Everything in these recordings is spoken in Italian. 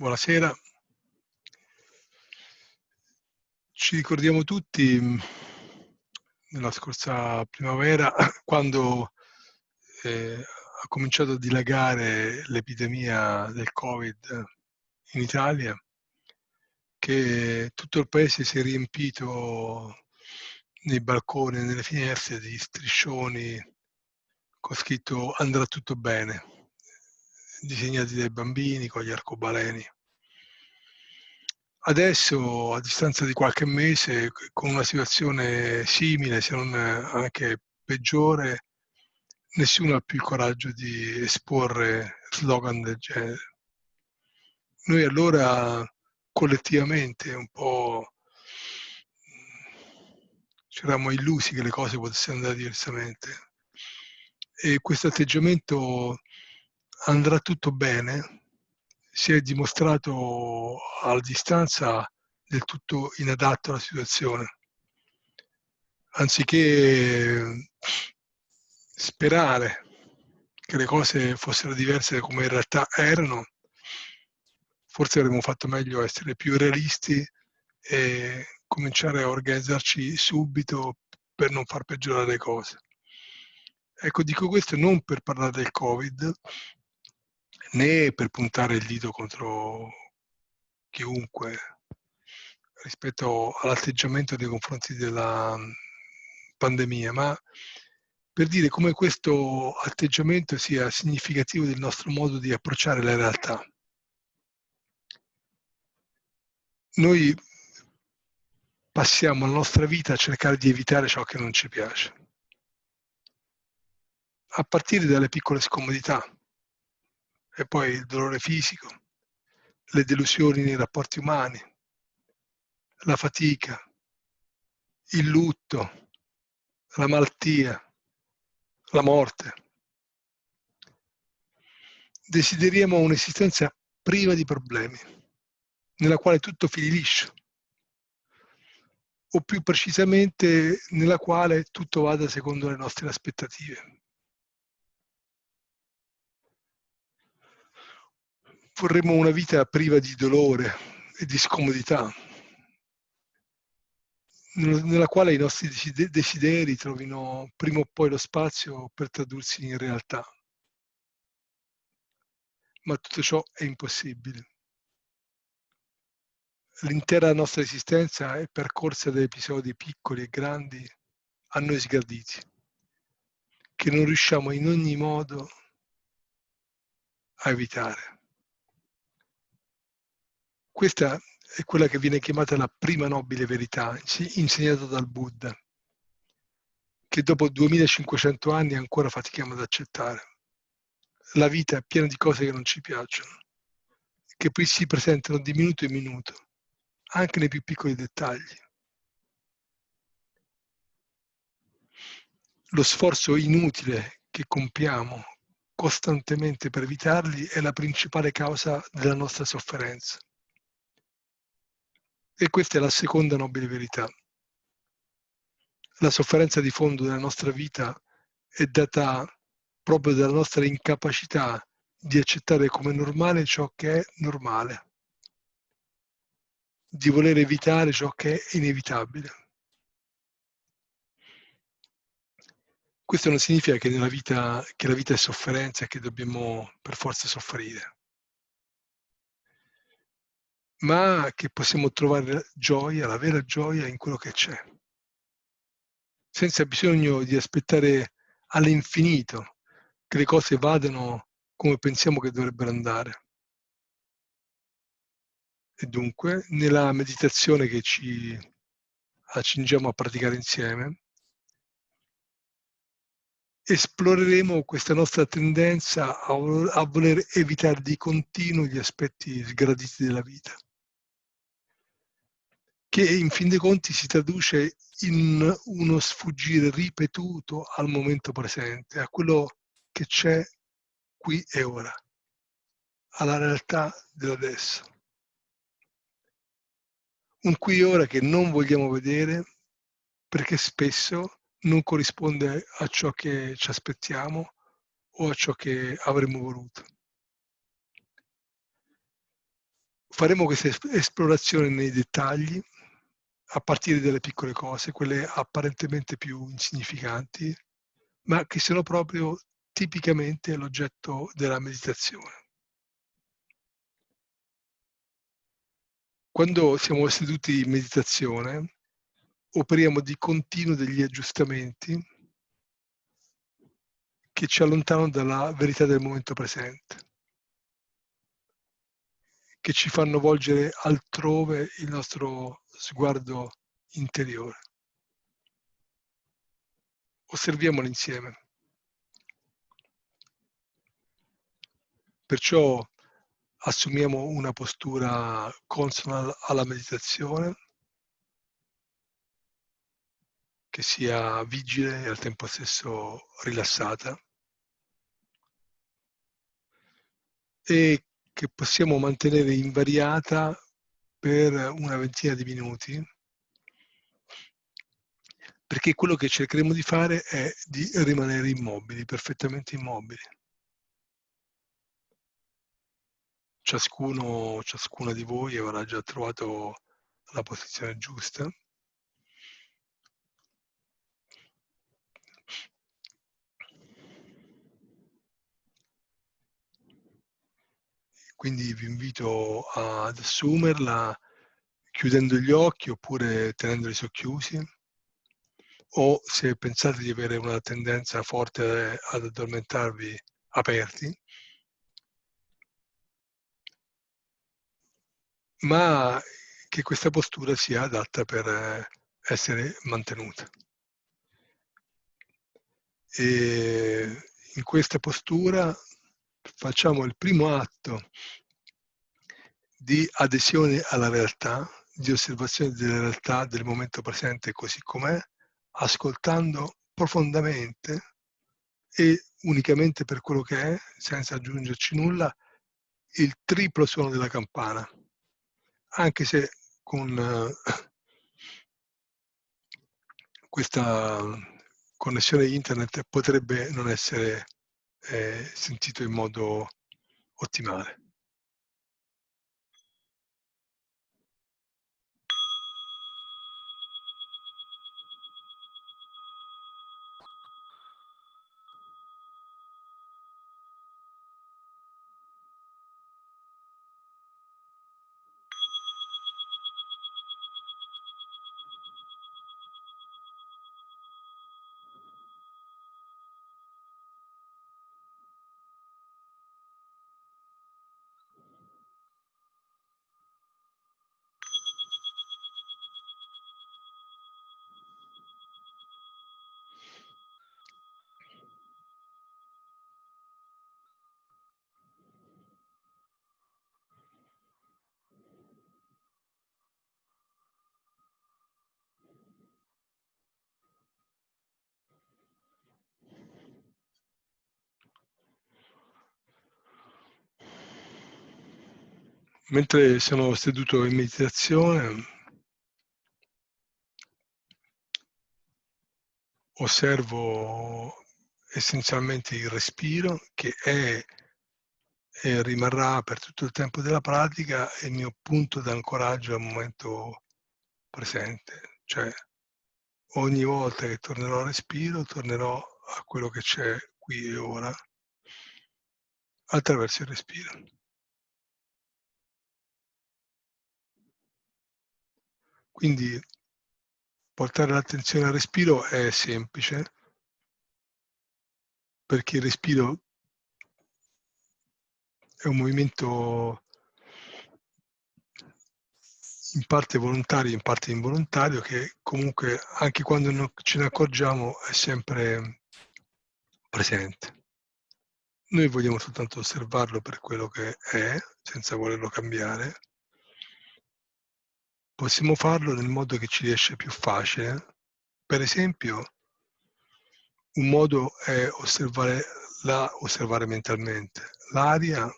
Buonasera. Ci ricordiamo tutti mm, nella scorsa primavera quando eh, ha cominciato a dilagare l'epidemia del Covid in Italia, che tutto il paese si è riempito nei balconi nelle finestre di striscioni con scritto andrà tutto bene disegnati dai bambini con gli arcobaleni. Adesso, a distanza di qualche mese, con una situazione simile, se non anche peggiore, nessuno ha più il coraggio di esporre slogan del genere. Noi allora collettivamente un po' ci eravamo illusi che le cose potessero andare diversamente e questo atteggiamento andrà tutto bene, si è dimostrato alla distanza del tutto inadatto alla situazione. Anziché sperare che le cose fossero diverse come in realtà erano, forse avremmo fatto meglio essere più realisti e cominciare a organizzarci subito per non far peggiorare le cose. Ecco, dico questo non per parlare del Covid, né per puntare il dito contro chiunque rispetto all'atteggiamento nei confronti della mm, pandemia, ma per dire come questo atteggiamento sia significativo del nostro modo di approcciare la realtà. Noi passiamo la nostra vita a cercare di evitare ciò che non ci piace, a partire dalle piccole scomodità, e poi il dolore fisico, le delusioni nei rapporti umani, la fatica, il lutto, la malattia, la morte. Desideriamo un'esistenza priva di problemi, nella quale tutto fili liscio, o più precisamente nella quale tutto vada secondo le nostre aspettative. Vorremmo una vita priva di dolore e di scomodità, nella quale i nostri desideri trovino prima o poi lo spazio per tradursi in realtà. Ma tutto ciò è impossibile. L'intera nostra esistenza è percorsa da episodi piccoli e grandi a noi sgraditi, che non riusciamo in ogni modo a evitare. Questa è quella che viene chiamata la prima nobile verità, insegnata dal Buddha, che dopo 2500 anni ancora fatichiamo ad accettare. La vita è piena di cose che non ci piacciono, che poi si presentano di minuto in minuto, anche nei più piccoli dettagli. Lo sforzo inutile che compiamo costantemente per evitarli è la principale causa della nostra sofferenza. E questa è la seconda nobile verità. La sofferenza di fondo della nostra vita è data proprio dalla nostra incapacità di accettare come normale ciò che è normale, di voler evitare ciò che è inevitabile. Questo non significa che, vita, che la vita è sofferenza e che dobbiamo per forza soffrire ma che possiamo trovare gioia, la vera gioia in quello che c'è, senza bisogno di aspettare all'infinito che le cose vadano come pensiamo che dovrebbero andare. E dunque, nella meditazione che ci accingiamo a praticare insieme, esploreremo questa nostra tendenza a, voler evitare di continuo gli aspetti sgraditi della vita che in fin dei conti si traduce in uno sfuggire ripetuto al momento presente, a quello che c'è qui e ora, alla realtà dell'adesso. Un qui e ora che non vogliamo vedere perché spesso non corrisponde a ciò che ci aspettiamo o a ciò che avremmo voluto. faremo questa esplorazione nei dettagli, a partire dalle piccole cose, quelle apparentemente più insignificanti, ma che sono proprio tipicamente l'oggetto della meditazione. Quando siamo seduti in meditazione, operiamo di continuo degli aggiustamenti che ci allontanano dalla verità del momento presente, che ci fanno volgere altrove il nostro sguardo interiore. Osserviamolo insieme. Perciò assumiamo una postura consona alla meditazione, che sia vigile e al tempo stesso rilassata e che possiamo mantenere invariata per una ventina di minuti perché quello che cercheremo di fare è di rimanere immobili, perfettamente immobili. Ciascuno, ciascuna di voi avrà già trovato la posizione giusta. Quindi vi invito ad assumerla chiudendo gli occhi oppure tenendoli socchiusi o se pensate di avere una tendenza forte ad addormentarvi aperti, ma che questa postura sia adatta per essere mantenuta. E in questa postura facciamo il primo atto di adesione alla realtà, di osservazione della realtà del momento presente così com'è, ascoltando profondamente e unicamente per quello che è, senza aggiungerci nulla, il triplo suono della campana, anche se con questa connessione internet potrebbe non essere eh, sentito in modo ottimale. Mentre sono seduto in meditazione, osservo essenzialmente il respiro che è e rimarrà per tutto il tempo della pratica il mio punto d'ancoraggio al momento presente. Cioè ogni volta che tornerò al respiro, tornerò a quello che c'è qui e ora attraverso il respiro. Quindi portare l'attenzione al respiro è semplice, perché il respiro è un movimento in parte volontario, in parte involontario, che comunque anche quando non ce ne accorgiamo è sempre presente. Noi vogliamo soltanto osservarlo per quello che è, senza volerlo cambiare, Possiamo farlo nel modo che ci riesce più facile. Per esempio, un modo è osservare, la, osservare mentalmente l'aria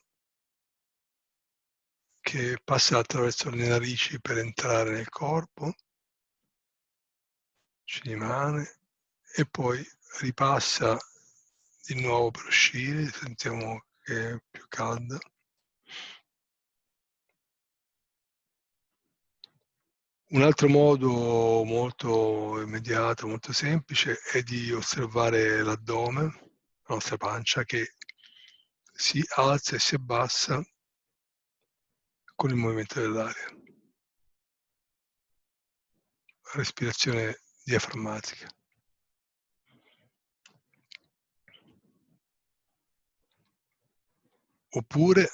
che passa attraverso le narici per entrare nel corpo, ci rimane e poi ripassa di nuovo per uscire, sentiamo che è più calda Un altro modo molto immediato, molto semplice, è di osservare l'addome, la nostra pancia, che si alza e si abbassa con il movimento dell'aria. Respirazione diaframmatica. Oppure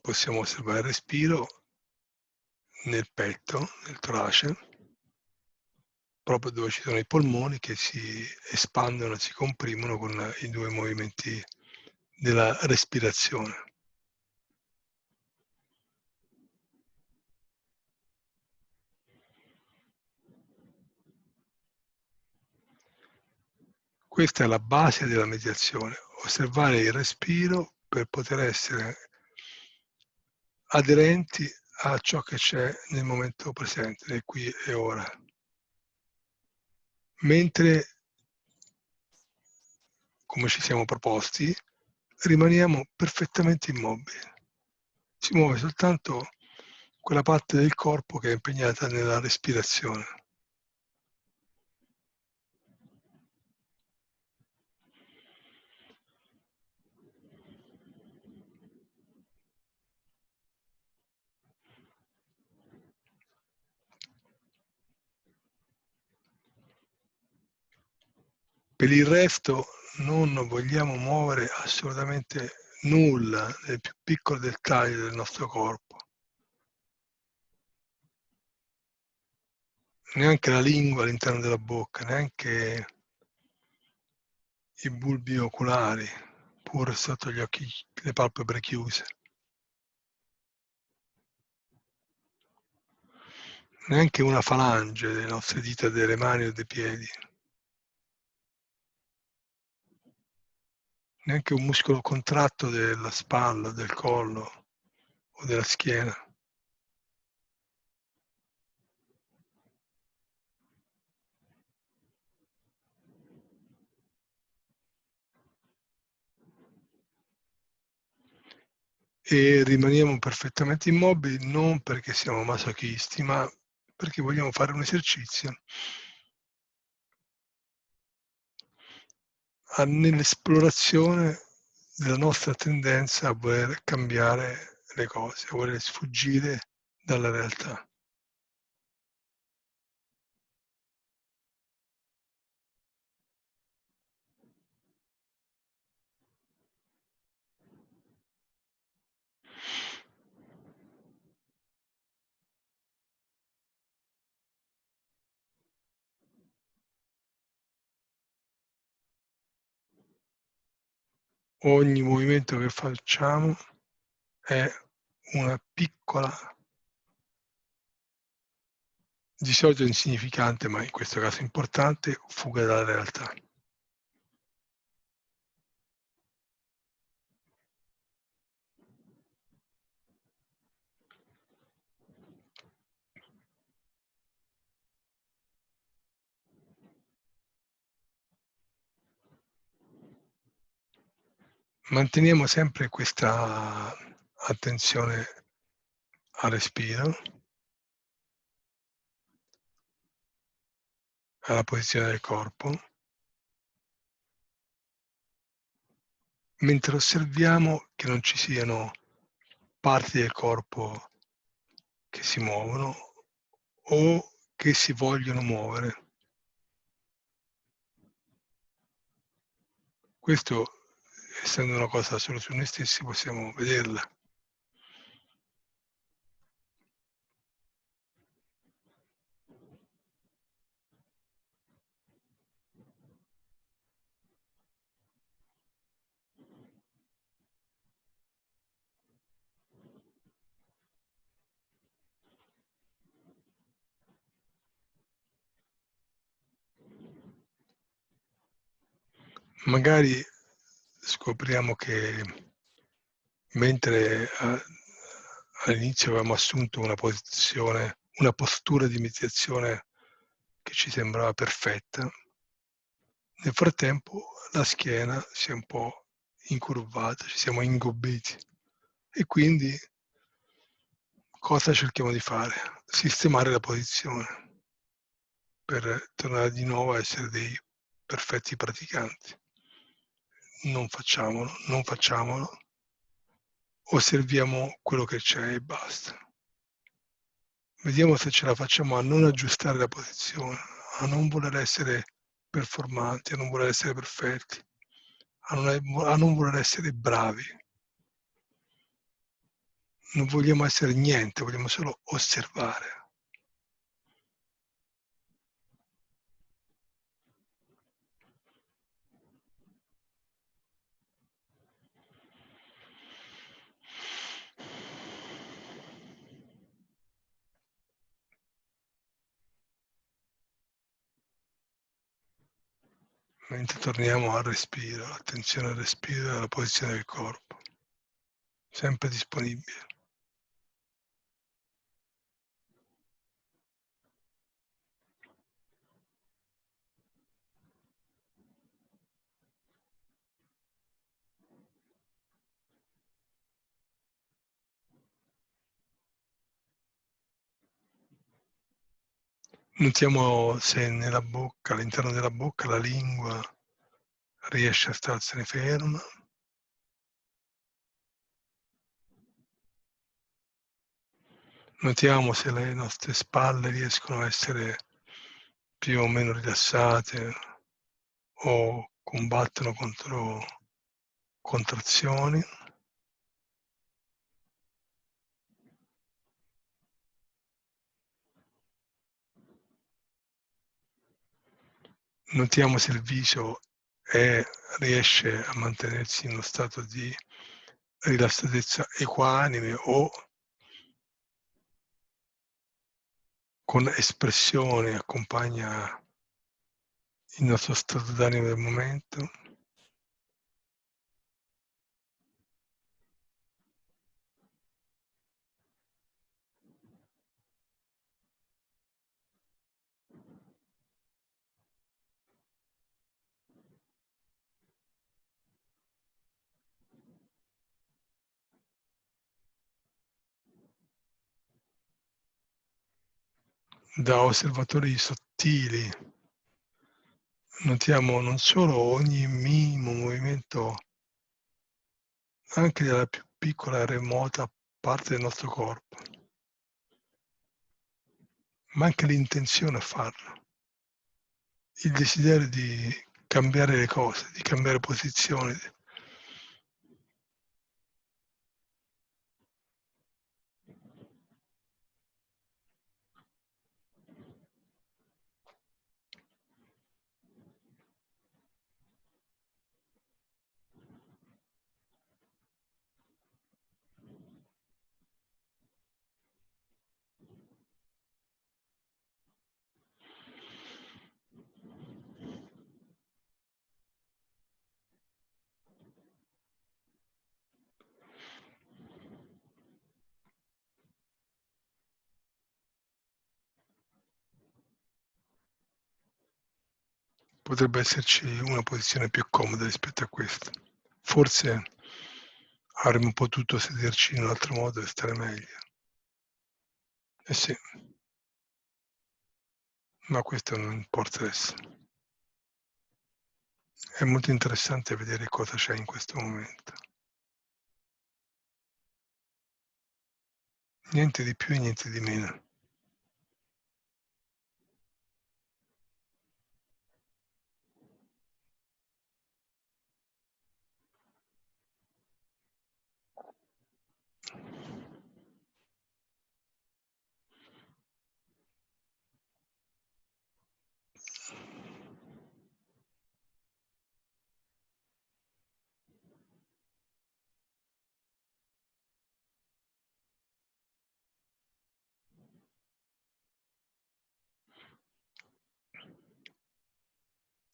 possiamo osservare il respiro nel petto, nel torace, proprio dove ci sono i polmoni che si espandono, si comprimono con i due movimenti della respirazione. Questa è la base della meditazione, osservare il respiro per poter essere aderenti a ciò che c'è nel momento presente, nel qui e ora. Mentre, come ci siamo proposti, rimaniamo perfettamente immobili. Si muove soltanto quella parte del corpo che è impegnata nella respirazione. Per il resto non vogliamo muovere assolutamente nulla nel più piccolo dettaglio del nostro corpo. Neanche la lingua all'interno della bocca, neanche i bulbi oculari, pur sotto gli occhi, le palpebre chiuse. Neanche una falange delle nostre dita delle mani o dei piedi. Neanche un muscolo contratto della spalla, del collo o della schiena. E rimaniamo perfettamente immobili non perché siamo masochisti, ma perché vogliamo fare un esercizio nell'esplorazione della nostra tendenza a voler cambiare le cose, a voler sfuggire dalla realtà. Ogni movimento che facciamo è una piccola, di solito insignificante, ma in questo caso importante, fuga dalla realtà. Manteniamo sempre questa attenzione al respiro, alla posizione del corpo, mentre osserviamo che non ci siano parti del corpo che si muovono o che si vogliono muovere. Questo essendo una cosa solo su noi stessi, possiamo vederla. Magari scopriamo che mentre all'inizio avevamo assunto una posizione, una postura di meditazione che ci sembrava perfetta, nel frattempo la schiena si è un po' incurvata, ci siamo ingobbiti e quindi cosa cerchiamo di fare? Sistemare la posizione per tornare di nuovo a essere dei perfetti praticanti. Non facciamolo, non facciamolo, osserviamo quello che c'è e basta. Vediamo se ce la facciamo a non aggiustare la posizione, a non voler essere performanti, a non voler essere perfetti, a non, a non voler essere bravi. Non vogliamo essere niente, vogliamo solo osservare. Mentre torniamo al respiro, attenzione al respiro e alla posizione del corpo, sempre disponibile. Notiamo se nella bocca, all'interno della bocca, la lingua riesce a starsene ferma. Notiamo se le nostre spalle riescono a essere più o meno rilassate o combattono contro contrazioni. Notiamo se il viso è, riesce a mantenersi in uno stato di rilassatezza equanime o con espressione accompagna il nostro stato d'animo del momento. Da osservatori sottili. Notiamo non solo ogni minimo movimento anche della più piccola e remota parte del nostro corpo, ma anche l'intenzione a farlo, il desiderio di cambiare le cose, di cambiare posizione, potrebbe esserci una posizione più comoda rispetto a questa. Forse avremmo potuto sederci in un altro modo e stare meglio. Eh sì, ma questo non importa adesso. È molto interessante vedere cosa c'è in questo momento. Niente di più e niente di meno.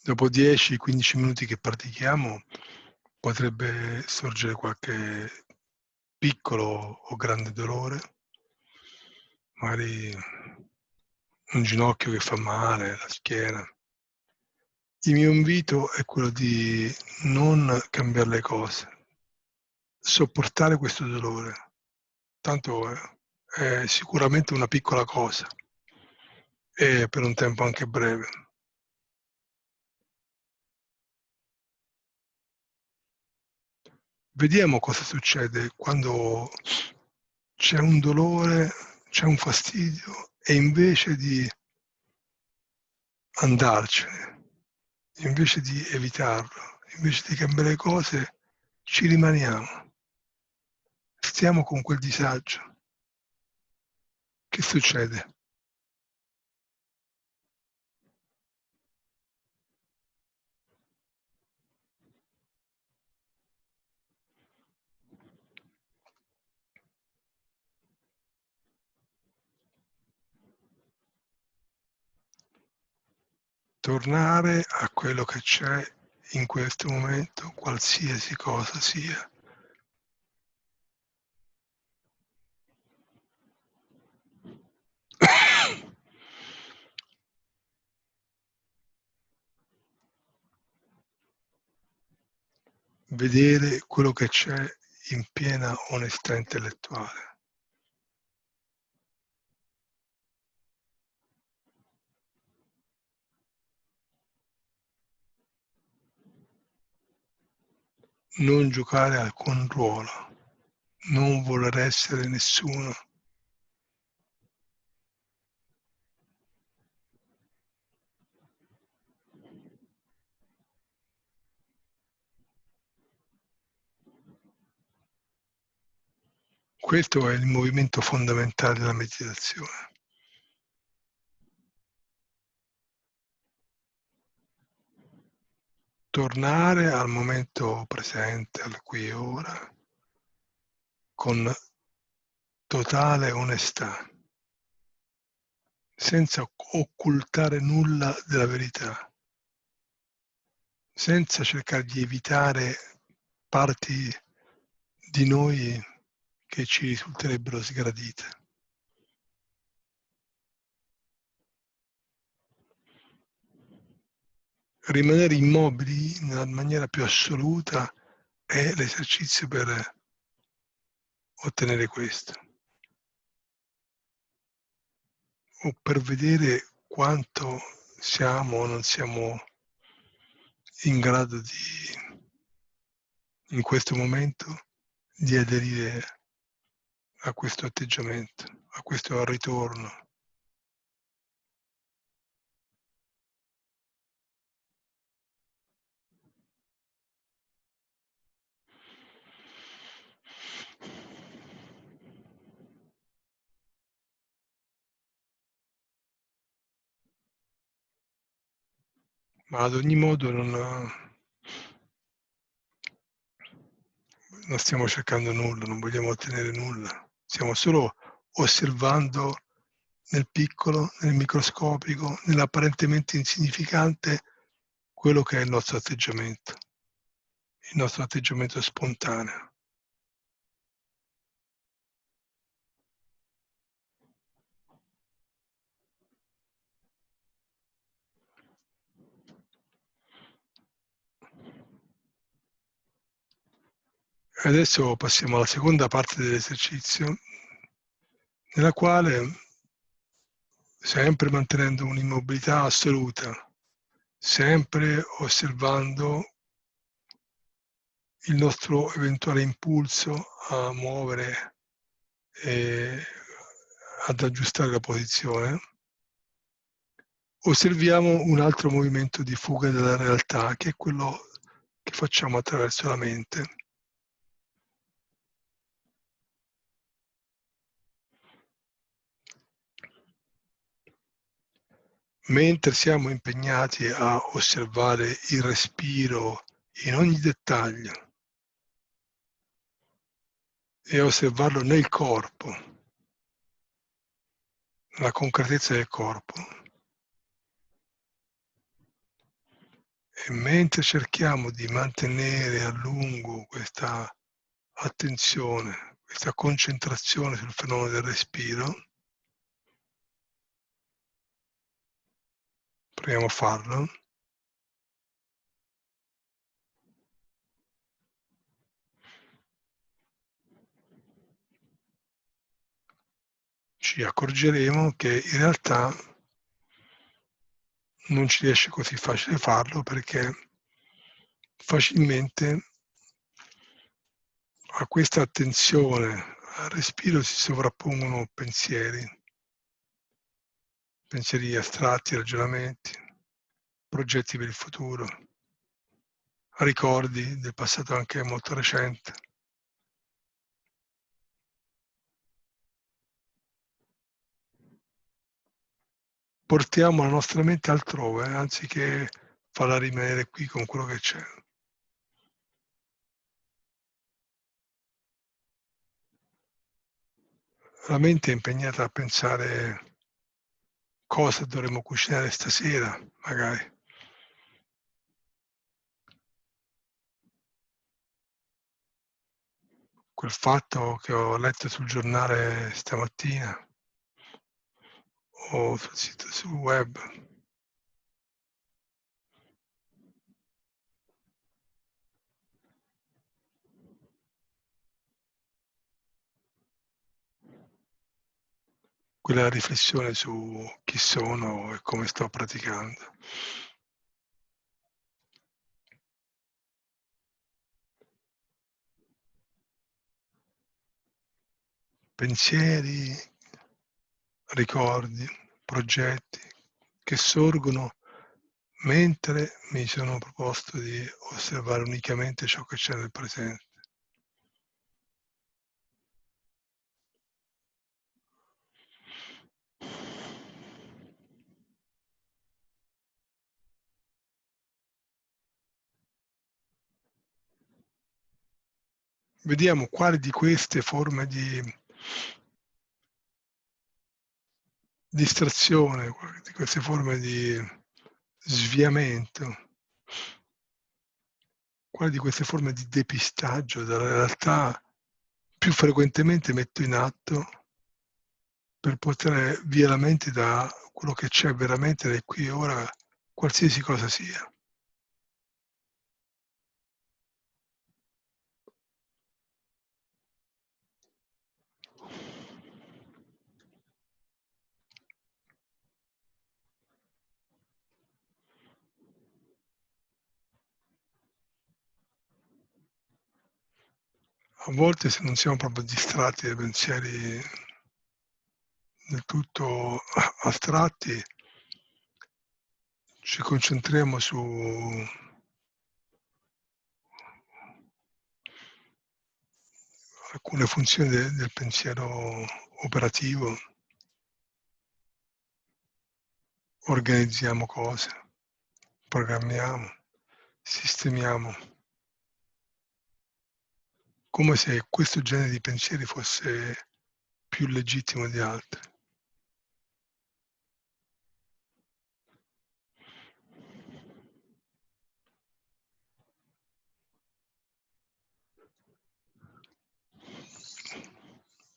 Dopo 10-15 minuti che pratichiamo potrebbe sorgere qualche piccolo o grande dolore, magari un ginocchio che fa male, la schiena. Il mio invito è quello di non cambiare le cose, sopportare questo dolore, tanto è sicuramente una piccola cosa e per un tempo anche breve. Vediamo cosa succede quando c'è un dolore, c'è un fastidio e invece di andarcene, invece di evitarlo, invece di cambiare cose, ci rimaniamo. Stiamo con quel disagio. Che succede? Tornare a quello che c'è in questo momento, qualsiasi cosa sia. Vedere quello che c'è in piena onestà intellettuale. Non giocare alcun ruolo, non voler essere nessuno. Questo è il movimento fondamentale della meditazione. Tornare al momento presente, al qui e ora, con totale onestà, senza occultare nulla della verità, senza cercare di evitare parti di noi che ci risulterebbero sgradite. Rimanere immobili nella maniera più assoluta è l'esercizio per ottenere questo. O per vedere quanto siamo o non siamo in grado di, in questo momento, di aderire a questo atteggiamento, a questo ritorno. Ma ad ogni modo non, non stiamo cercando nulla, non vogliamo ottenere nulla, stiamo solo osservando nel piccolo, nel microscopico, nell'apparentemente insignificante quello che è il nostro atteggiamento, il nostro atteggiamento spontaneo. Adesso passiamo alla seconda parte dell'esercizio, nella quale, sempre mantenendo un'immobilità assoluta, sempre osservando il nostro eventuale impulso a muovere e ad aggiustare la posizione, osserviamo un altro movimento di fuga dalla realtà, che è quello che facciamo attraverso la mente. Mentre siamo impegnati a osservare il respiro in ogni dettaglio e osservarlo nel corpo, la concretezza del corpo. E mentre cerchiamo di mantenere a lungo questa attenzione, questa concentrazione sul fenomeno del respiro, proviamo a farlo. ci accorgeremo che in realtà non ci riesce così facile farlo perché facilmente a questa attenzione al respiro si sovrappongono pensieri, pensieri astratti, ragionamenti, progetti per il futuro, ricordi del passato anche molto recente. Portiamo la nostra mente altrove, anziché farla rimanere qui con quello che c'è. La mente è impegnata a pensare cosa dovremmo cucinare stasera, magari. Quel fatto che ho letto sul giornale stamattina o sul sito sul web. Quella riflessione su chi sono e come sto praticando. Pensieri, ricordi, progetti che sorgono mentre mi sono proposto di osservare unicamente ciò che c'è nel presente. Vediamo quali di queste forme di distrazione, di queste forme di sviamento, quale di queste forme di depistaggio dalla realtà più frequentemente metto in atto per portare via la mente da quello che c'è veramente da qui e ora, qualsiasi cosa sia. A volte se non siamo proprio distratti dai pensieri del tutto astratti, ci concentriamo su alcune funzioni de, del pensiero operativo, organizziamo cose, programmiamo, sistemiamo come se questo genere di pensieri fosse più legittimo di altri.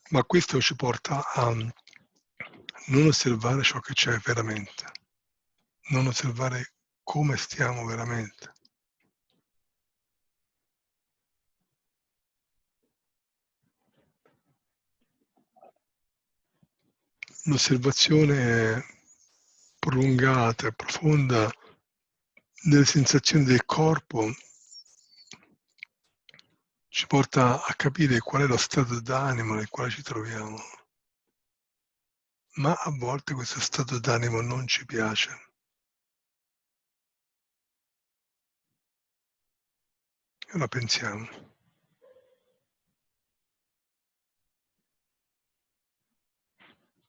Ma questo ci porta a non osservare ciò che c'è veramente, non osservare come stiamo veramente. L'osservazione prolungata e profonda delle sensazioni del corpo ci porta a capire qual è lo stato d'animo nel quale ci troviamo. Ma a volte questo stato d'animo non ci piace. E la pensiamo.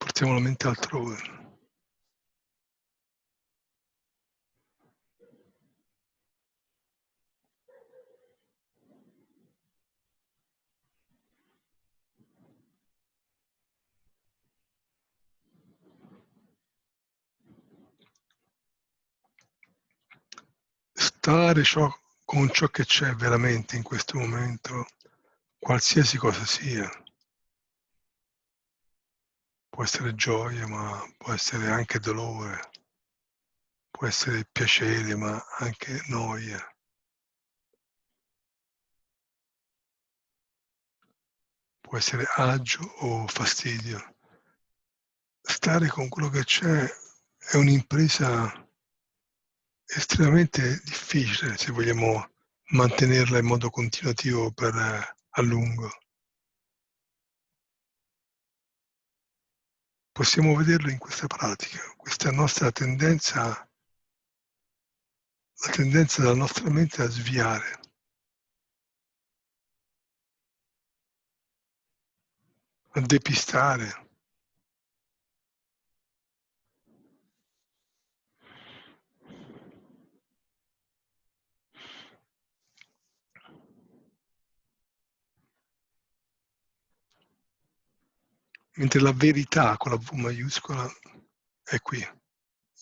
Portiamo la mente altrove. Stare ciò, con ciò che c'è veramente in questo momento, qualsiasi cosa sia può essere gioia, ma può essere anche dolore, può essere piacere, ma anche noia. Può essere agio o fastidio. stare con quello che c'è è un'impresa estremamente difficile se vogliamo mantenerla in modo continuativo per a lungo. Possiamo vederlo in questa pratica, questa nostra tendenza la tendenza della nostra mente a sviare. A depistare. Mentre la verità con la V maiuscola è qui,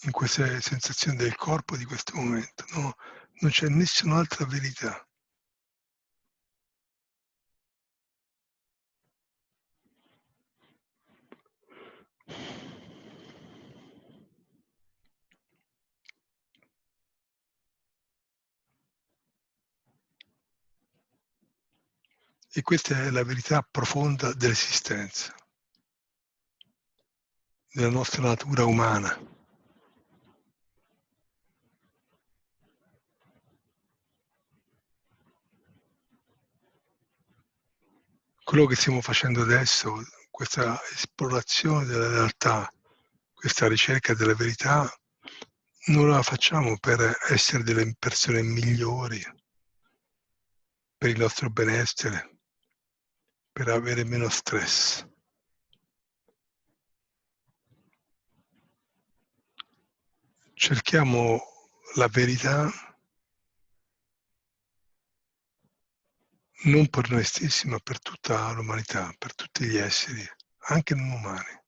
in queste sensazioni del corpo di questo momento, no? Non c'è nessun'altra verità. E questa è la verità profonda dell'esistenza della nostra natura umana. Quello che stiamo facendo adesso, questa esplorazione della realtà, questa ricerca della verità, non la facciamo per essere delle persone migliori, per il nostro benessere, per avere meno stress. Cerchiamo la verità non per noi stessi, ma per tutta l'umanità, per tutti gli esseri, anche non umani.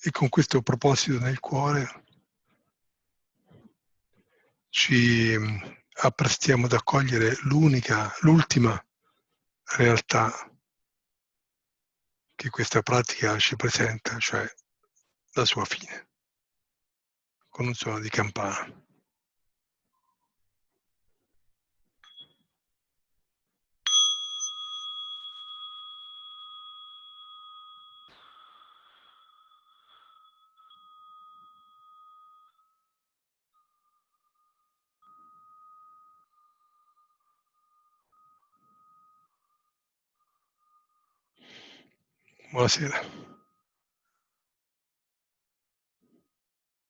E con questo proposito nel cuore ci apprestiamo ad accogliere l'unica, l'ultima realtà che questa pratica ci presenta, cioè la sua fine, con un suono di campana. Buonasera.